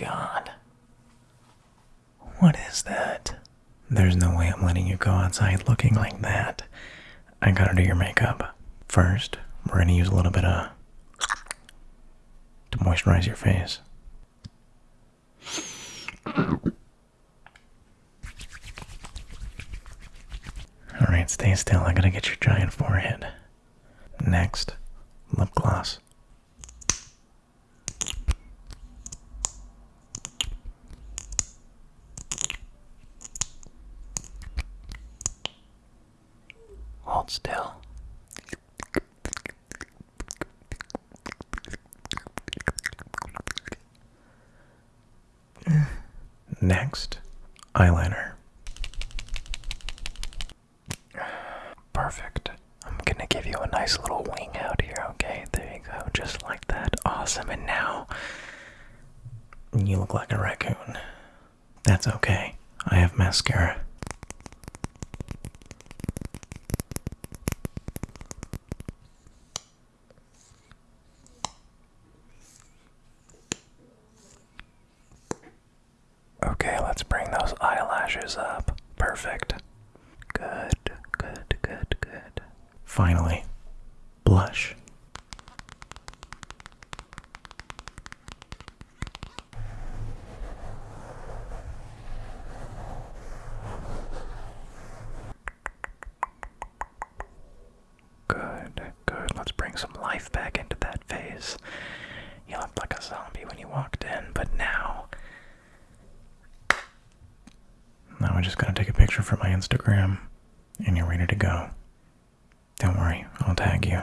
god. What is that? There's no way I'm letting you go outside looking like that. I gotta do your makeup. First, we're gonna use a little bit of to moisturize your face. Alright, stay still. I gotta get your giant forehead. Next, lip gloss. Hold still. Next, eyeliner. Perfect. I'm gonna give you a nice little wing out here, okay? There you go, just like that. Awesome. And now, you look like a raccoon. That's okay. I have mascara. Okay, let's bring those eyelashes up. Perfect. Good, good, good, good. Finally, blush. Good, good. Let's bring some life back into that face. You looked like a zombie when you walked in, but now. We're just gonna take a picture for my Instagram, and you're ready to go. Don't worry, I'll tag you.